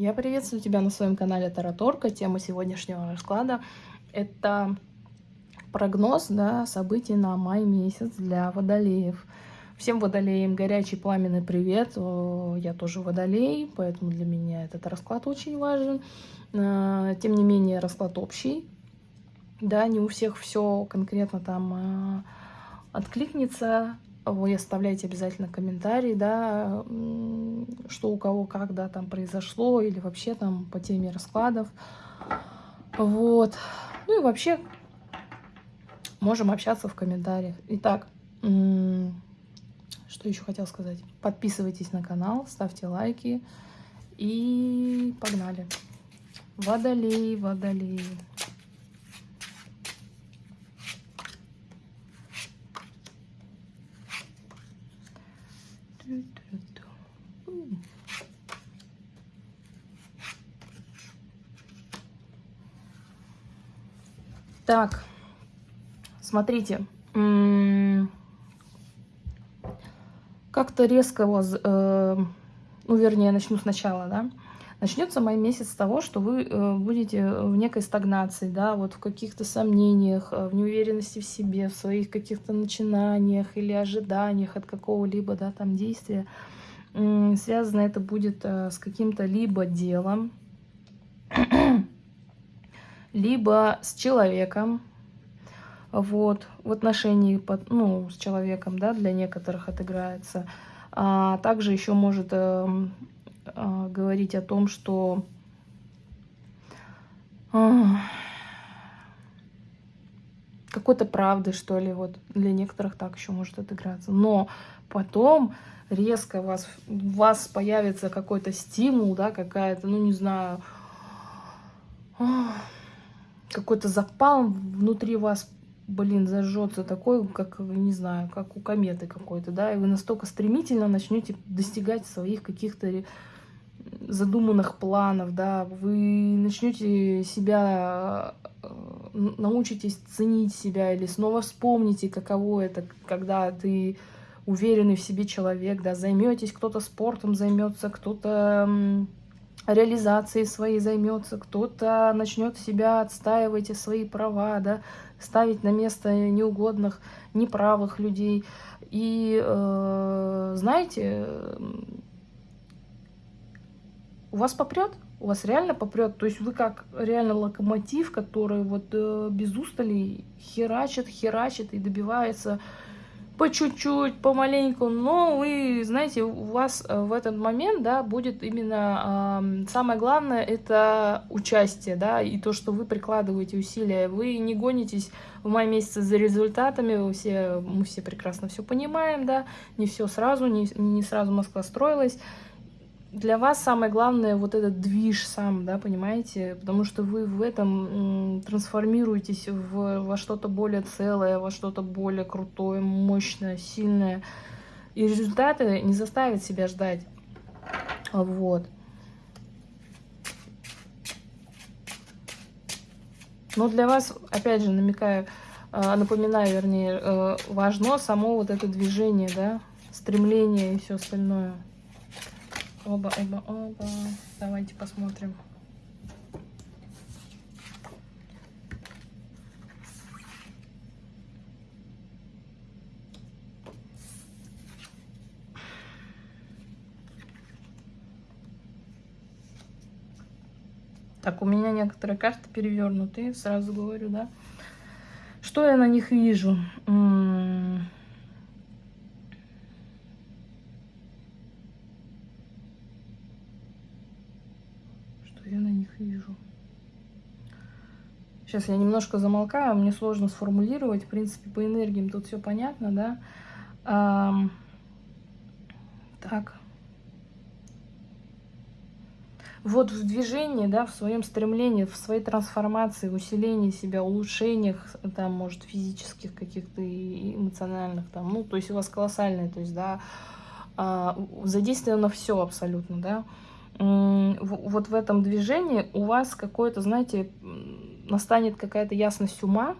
Я приветствую тебя на своем канале Тараторка. Тема сегодняшнего расклада – это прогноз да, событий на май месяц для водолеев. Всем водолеям горячий пламенный привет. Я тоже водолей, поэтому для меня этот расклад очень важен. А, тем не менее, расклад общий. Да, не у всех все конкретно там а, откликнется, вы оставляйте обязательно комментарии, да, что у кого как, да, там произошло, или вообще там по теме раскладов. Вот. Ну и вообще можем общаться в комментариях. Итак, что еще хотел сказать? Подписывайтесь на канал, ставьте лайки и погнали. Водолей, водолей. Так, смотрите, как-то резко вас, э, ну, вернее, начну сначала, да, начнется май месяц с того, что вы э, будете в некой стагнации, да, вот в каких-то сомнениях, э, в неуверенности в себе, в своих каких-то начинаниях или ожиданиях от какого-либо, да, там действия. Связано это будет с каким-то либо делом, либо с человеком, вот, в отношении ну, с человеком, да, для некоторых отыграется. А также еще может э, э, говорить о том, что э, какой-то правды, что ли, вот для некоторых так еще может отыграться. Но потом резко у вас, у вас появится какой-то стимул, да, какая-то, ну, не знаю, какой-то запал внутри вас, блин, зажжется такой, как, не знаю, как у кометы какой-то, да, и вы настолько стремительно начнете достигать своих каких-то задуманных планов, да, вы начнете себя, э, научитесь ценить себя или снова вспомните, каково это, когда ты уверенный в себе человек, да, займетесь, кто-то спортом займется, кто-то реализацией своей займется, кто-то начнет себя отстаивать и свои права, да, ставить на место неугодных, неправых людей. И э, знаете, у вас попрет, у вас реально попрет. То есть вы как реально локомотив, который вот э, без устали херачит, херачит и добивается по чуть-чуть, помаленьку, но вы, знаете, у вас э, в этот момент, да, будет именно э, самое главное, это участие, да, и то, что вы прикладываете усилия, вы не гонитесь в мае месяце за результатами, вы все, мы все прекрасно все понимаем, да, не все сразу, не, не сразу Москва строилась, для вас самое главное вот этот движ сам, да, понимаете? Потому что вы в этом трансформируетесь в, во что-то более целое, во что-то более крутое, мощное, сильное. И результаты не заставят себя ждать. Вот. Но для вас, опять же, намекаю, э, напоминаю, вернее, э, важно само вот это движение, да, стремление и все остальное. Оба, оба, оба. Давайте посмотрим. Так, у меня некоторые карты перевернутые, сразу говорю, да. Что я на них вижу? М -м я на них вижу? Сейчас я немножко замолкаю, мне сложно сформулировать. В принципе, по энергиям тут все понятно, да? А, так. Вот в движении, да, в своем стремлении, в своей трансформации, в усилении себя, улучшениях, там, может, физических каких-то и эмоциональных, там, ну, то есть у вас колоссальное, то есть, да, а, задействовано все абсолютно, да, вот в этом движении у вас какое-то, знаете, настанет какая-то ясность ума,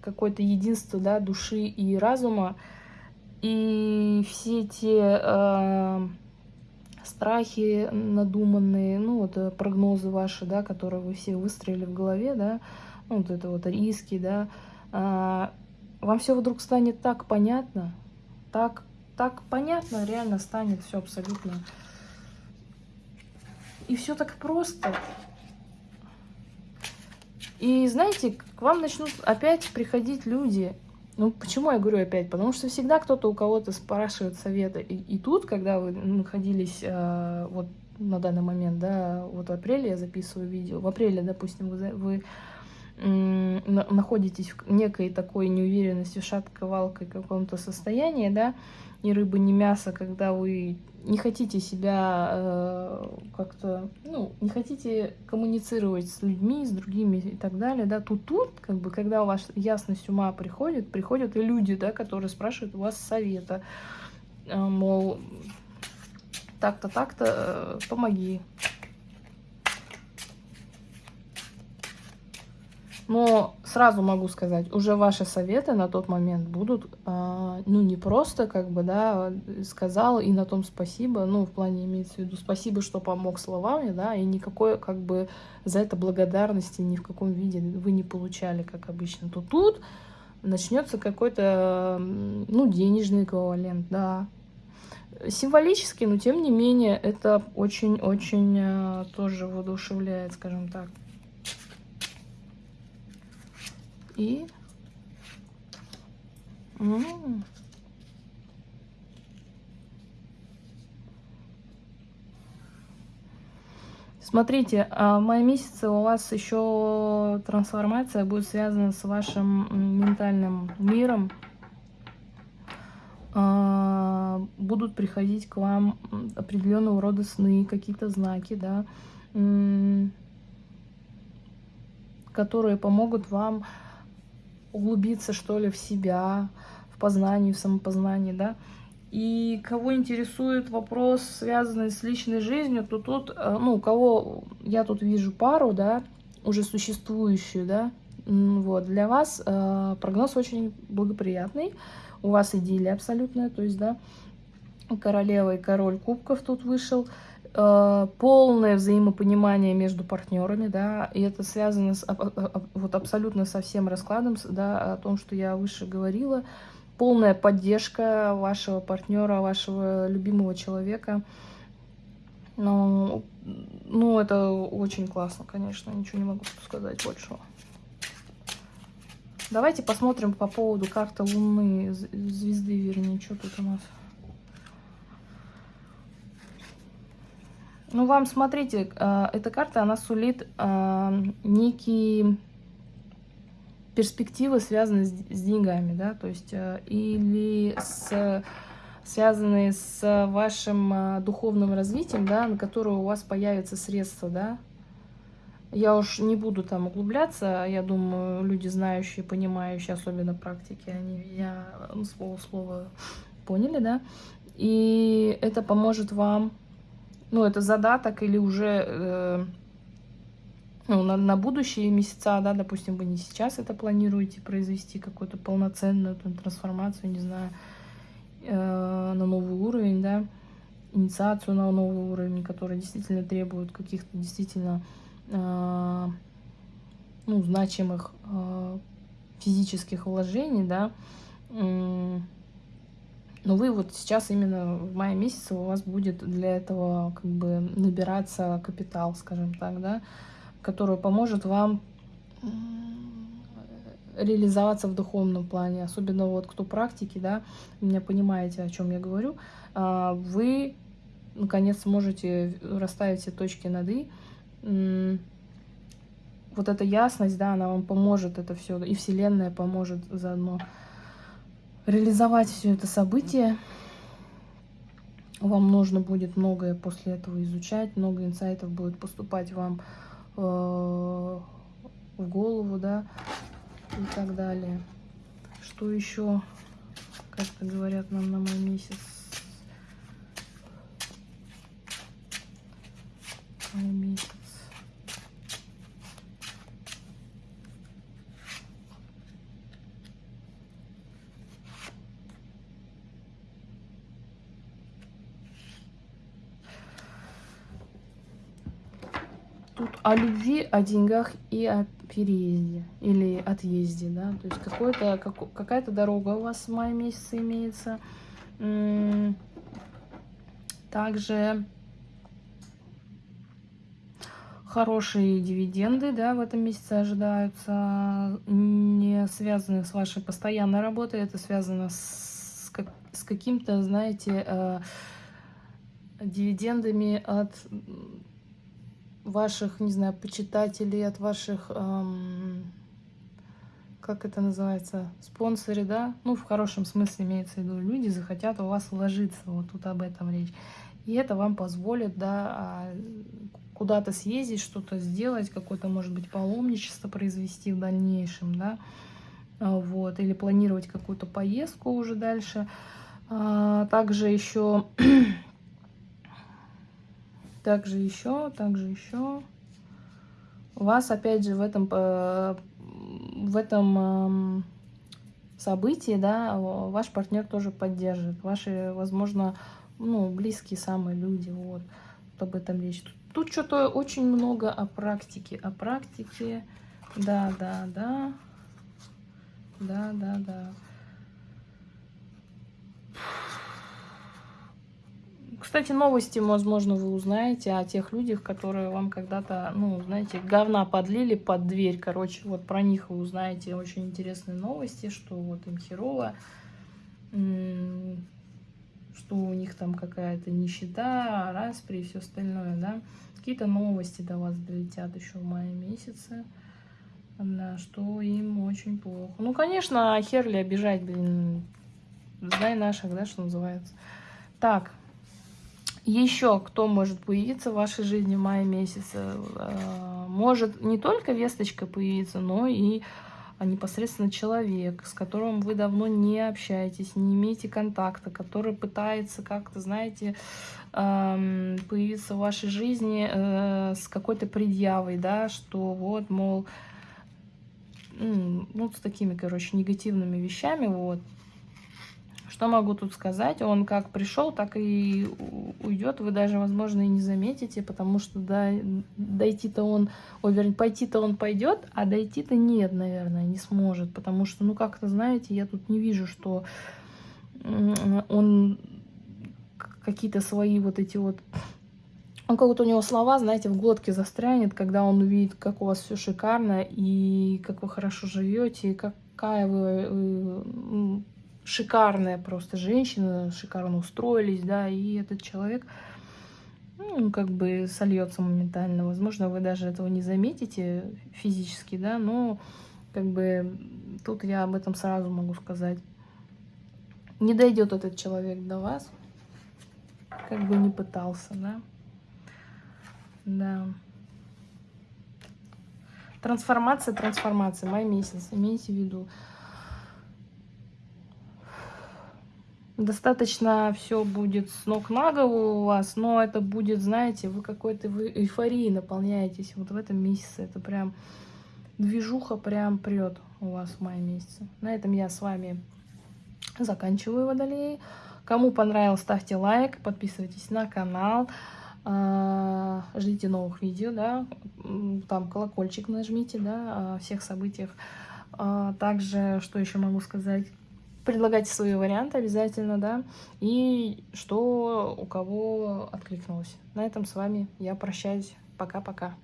какое-то единство да, души и разума, и все те э, страхи надуманные, ну вот э, прогнозы ваши, да, которые вы все выстроили в голове, да, ну, вот это вот риски, да, а, вам все вдруг станет так понятно, так, так понятно, реально станет все абсолютно. И все так просто. И знаете, к вам начнут опять приходить люди. Ну, почему я говорю опять? Потому что всегда кто-то у кого-то спрашивает совета. И, и тут, когда вы находились э, вот на данный момент, да, вот в апреле я записываю видео, в апреле, допустим, вы, вы находитесь в некой такой неуверенности, шатковалкой каком-то состоянии, да, ни рыбы, ни мяса, когда вы не хотите себя э, как-то, ну, не хотите коммуницировать с людьми, с другими и так далее, да, тут тут, как бы, когда у вас ясность ума приходит, приходят и люди, да, которые спрашивают у вас совета, э, мол, так-то, так-то, э, помоги, Но сразу могу сказать, уже ваши советы на тот момент будут, э, ну, не просто, как бы, да, сказал и на том спасибо, ну, в плане имеется в виду спасибо, что помог словами, да, и никакой, как бы, за это благодарности ни в каком виде вы не получали, как обычно. То тут начнется какой-то, ну, денежный эквивалент, да, символически, но тем не менее это очень-очень э, тоже воодушевляет, скажем так. И... Смотрите, а в мае месяце у вас еще трансформация будет связана с вашим ментальным миром. А, будут приходить к вам определенного рода сны, какие-то знаки, да, которые помогут вам углубиться, что ли, в себя, в познании, в самопознании, да. И кого интересует вопрос, связанный с личной жизнью, то тут, э, ну, кого я тут вижу пару, да, уже существующую, да, вот, для вас э, прогноз очень благоприятный, у вас идиллия абсолютная, то есть, да, королева и король кубков тут вышел, Э, полное взаимопонимание между партнерами, да, и это связано с, вот абсолютно со всем раскладом, да, о том, что я выше говорила, полная поддержка вашего партнера, вашего любимого человека. Ну, ну, это очень классно, конечно, ничего не могу сказать большего. Давайте посмотрим по поводу карты Луны, звезды, вернее, что тут у нас. Ну, вам, смотрите, э, эта карта, она сулит э, некие перспективы, связанные с, деньгами, да, то есть э, или с, связанные с вашим духовным развитием, да, на которое у вас появятся средства, да. Я уж не буду там углубляться, я думаю, люди знающие, понимающие, особенно практики, они меня ну, слово слово поняли, да. И это поможет вам ну, это задаток или уже э, ну, на, на будущие месяца, да, допустим, вы не сейчас это планируете произвести, какую-то полноценную там, трансформацию, не знаю, э, на новый уровень, да, инициацию на новый уровень, который действительно требует каких-то действительно э, ну, значимых э, физических вложений, да, но вы вот сейчас именно в мае месяце у вас будет для этого как бы набираться капитал, скажем так, да, который поможет вам реализоваться в духовном плане, особенно вот кто практики, да, меня понимаете, о чем я говорю, а, вы наконец сможете расставить все точки над «и», вот эта ясность, да, она вам поможет это все, и Вселенная поможет заодно реализовать все это событие. Вам нужно будет многое после этого изучать, много инсайтов будет поступать вам э, в голову, да, и так далее. Что еще, как то говорят нам на мой месяц? Май месяц. тут о любви, о деньгах и о переезде или отъезде, да, то есть как, какая-то дорога у вас в мае месяце имеется. Также хорошие дивиденды, да, в этом месяце ожидаются, не связаны с вашей постоянной работой, это связано с, как, с каким-то, знаете, э, дивидендами от ваших, не знаю, почитателей, от ваших, эм, как это называется, спонсоры, да, ну, в хорошем смысле имеется в виду, люди захотят у вас вложиться, вот тут об этом речь. И это вам позволит, да, а, куда-то съездить, что-то сделать, какое-то, может быть, паломничество произвести в дальнейшем, да, а, вот, или планировать какую-то поездку уже дальше. А, также еще также еще, также еще. Вас, опять же, в этом, э, в этом эм, событии, да, ваш партнер тоже поддержит. Ваши, возможно, ну, близкие самые люди, вот об этом речь. Тут, тут что-то очень много о практике, о практике, да, да, да, да, да, да. Кстати, новости, возможно, вы узнаете о тех людях, которые вам когда-то, ну, знаете, говна подлили под дверь. Короче, вот про них вы узнаете очень интересные новости, что вот им херово, что у них там какая-то нищета, распри и все остальное, да. Какие-то новости до вас долетят еще в мае месяце, да, что им очень плохо. Ну, конечно, херли обижать, блин, знай наших, да, что называется. Так, еще кто может появиться в вашей жизни в мае месяце? Э, может не только весточка появиться, но и непосредственно человек, с которым вы давно не общаетесь, не имеете контакта, который пытается как-то, знаете, появиться в вашей жизни э, с какой-то предъявой, да, что вот, мол, ну, с такими, короче, негативными вещами, вот, что могу тут сказать? Он как пришел, так и уйдет. Вы даже, возможно, и не заметите, потому что да, дойти-то он, ой, вернее, пойти-то он пойдет, а дойти-то нет, наверное, не сможет. Потому что, ну, как-то, знаете, я тут не вижу, что он какие-то свои вот эти вот... Он как-то у него слова, знаете, в глотке застрянет, когда он увидит, как у вас все шикарно, и как вы хорошо живете, и какая вы шикарная просто женщина, шикарно устроились, да, и этот человек, ну, как бы сольется моментально. Возможно, вы даже этого не заметите физически, да, но как бы тут я об этом сразу могу сказать. Не дойдет этот человек до вас, как бы не пытался, да. Да. Трансформация, трансформация, май месяц, имейте в виду. Достаточно все будет с ног на голову у вас, но это будет, знаете, вы какой-то эйфории наполняетесь. Вот в этом месяце это прям движуха прям прет у вас в мае месяце. На этом я с вами заканчиваю водолей. Кому понравилось, ставьте лайк, подписывайтесь на канал. А, ждите новых видео, да, там колокольчик нажмите, да, о всех событиях. А, также, что еще могу сказать, предлагайте свои варианты обязательно, да, и что у кого откликнулось. На этом с вами я прощаюсь. Пока-пока.